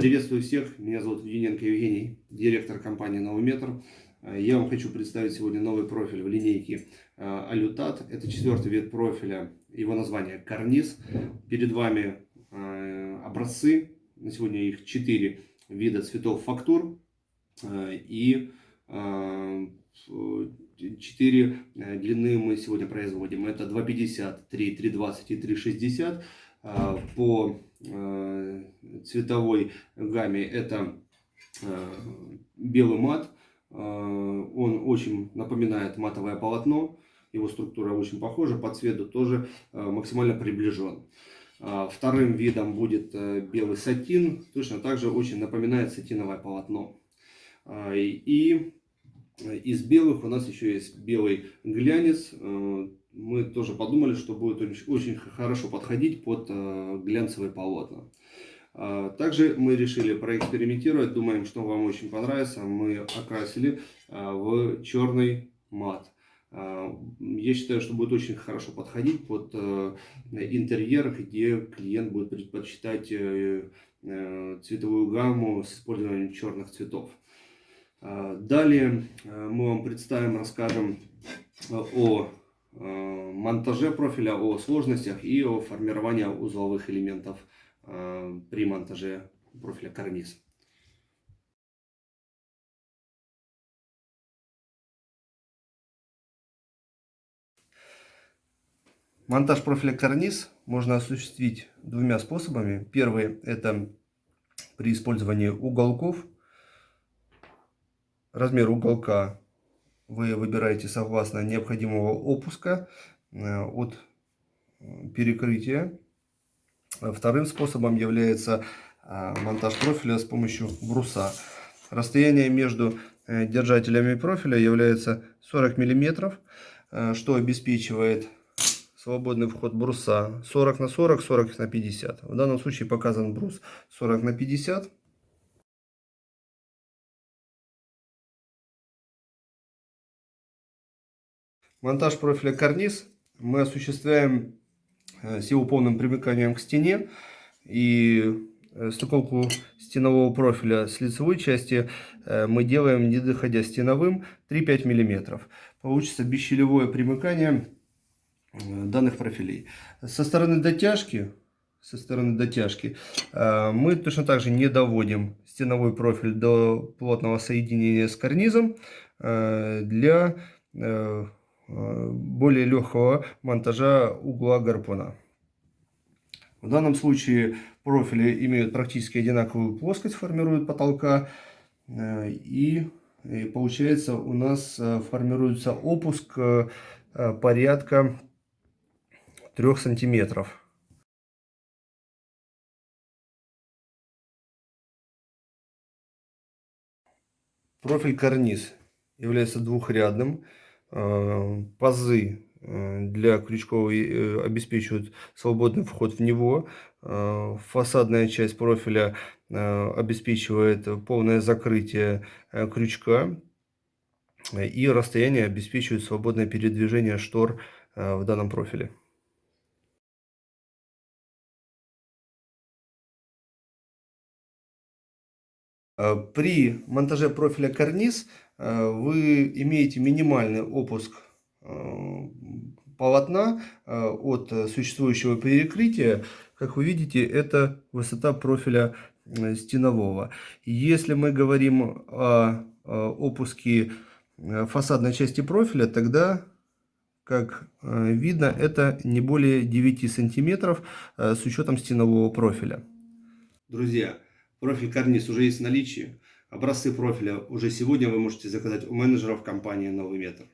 Приветствую всех, меня зовут Юненко Евгений, директор компании Новый Метр. Я вам хочу представить сегодня новый профиль в линейке Алютат. Это четвертый вид профиля, его название Карниз. Перед вами образцы, на сегодня их четыре вида цветов фактур и четыре длины мы сегодня производим. Это 2,50, 3, 3,20 и 3,60 по Э, цветовой гамме это э, белый мат. Э, он очень напоминает матовое полотно. Его структура очень похожа, по цвету тоже максимально приближен. Вторым видом будет белый сатин. Точно так же очень напоминает сатиновое полотно. И из белых у нас еще есть белый глянец мы тоже подумали, что будет очень хорошо подходить под э, глянцевые полотна. А, также мы решили проэкспериментировать, думаем, что вам очень понравится. Мы окрасили в черный мат. Я считаю, что будет очень хорошо подходить под э, интерьер, где клиент будет предпочитать э, цветовую гамму с использованием черных цветов. Далее мы вам представим, расскажем о Э, монтаже профиля, о сложностях и о формировании узловых элементов э, при монтаже профиля карниз. Монтаж профиля карниз можно осуществить двумя способами. Первый это при использовании уголков. Размер уголка вы выбираете согласно необходимого опуска э, от перекрытия. Вторым способом является э, монтаж профиля с помощью бруса. Расстояние между э, держателями профиля является 40 мм, что обеспечивает свободный вход бруса 40 на 40, 40 на 50. В данном случае показан брус 40 на 50. Монтаж профиля карниз мы осуществляем э, с его полным примыканием к стене. И э, стыковку стенового профиля с лицевой части э, мы делаем, не доходя стеновым, 3-5 мм. Получится бесщелевое примыкание данных профилей. Со стороны дотяжки, со стороны дотяжки мы точно так же не доводим стеновой профиль до плотного соединения с карнизом для более легкого монтажа угла гарпуна. В данном случае профили имеют практически одинаковую плоскость, формируют потолка. Э, и получается у нас э, формируется опуск э, порядка 3 сантиметров. Профиль карниз является двухрядным. Э, пазы э, для крючков э, обеспечивают свободный вход в него. Фасадная часть профиля обеспечивает полное закрытие крючка. И расстояние обеспечивает свободное передвижение штор в данном профиле. При монтаже профиля карниз вы имеете минимальный опуск э, полотна э, от существующего перекрытия. Как вы видите, это высота профиля стенового. Если мы говорим о опуске фасадной части профиля, тогда, как видно, это не более 9 сантиметров с учетом стенового профиля. Друзья, профиль карниз уже есть в наличии. Образцы профиля уже сегодня вы можете заказать у менеджеров компании «Новый метр».